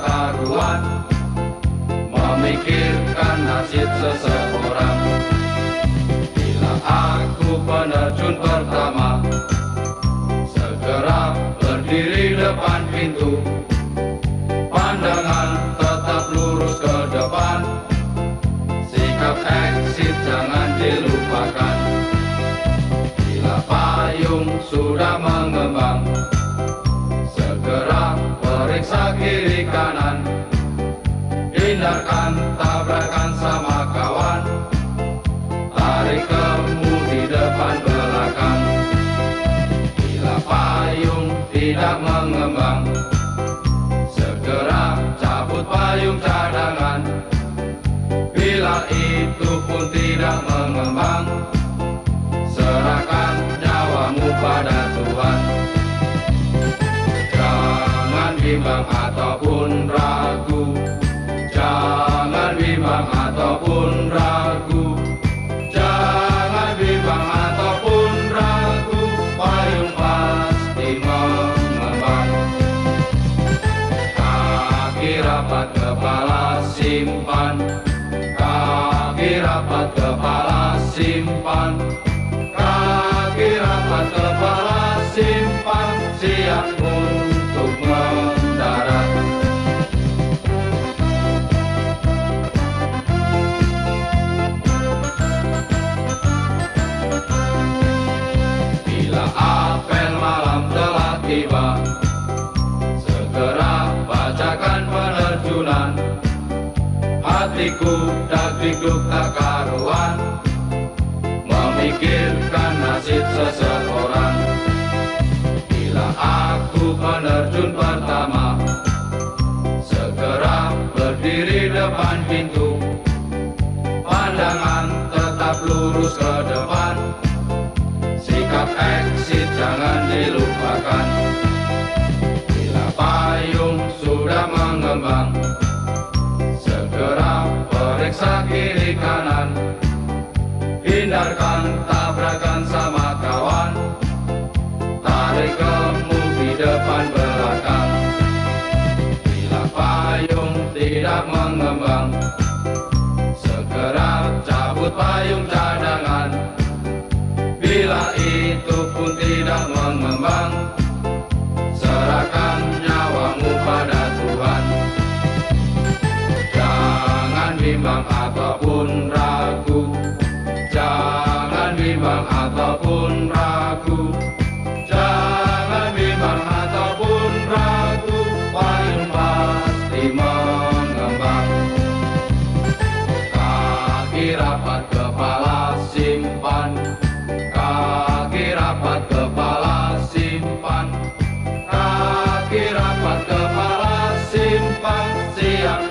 karuan Memikirkan nasib seseorang. Bila aku penerjun pertama Segera berdiri depan pintu. Pandangan tetap lurus ke depan. Sikap exit jangan dilupakan. Bila payung sudah mengembang periksa kiri kanan. Hindarkan tabrakan sama kawan. Tarik kemudi depan belakang. Bila payung tidak mengembang Segera cabut payung cadangan. Bila itu pun tidak mengembang bimbang ataupun ragu. Jangan bimbang ataupun ragu. Jangan ataupun ragu. Simpan Hatiku dagdikduk tak karuan Memikirkan nasib seseorang. Bila aku penerjun pertama Segera berdiri depan pintu. Pandangan tetap lurus ke depan. Sikap exit jangan dilupakan Hindarkan tabrakan sama kawan. Tarik kemudi depan belakang. Bila payung tidak mengembang Segera cabut payung bimbang ataupun ragu. Jangan bimbang ataupun ragu Payung pasti mengembang. Kaki rapat kepala simpan Kaki rapat kepala simpan. Kaki rapat kepala simpan Siap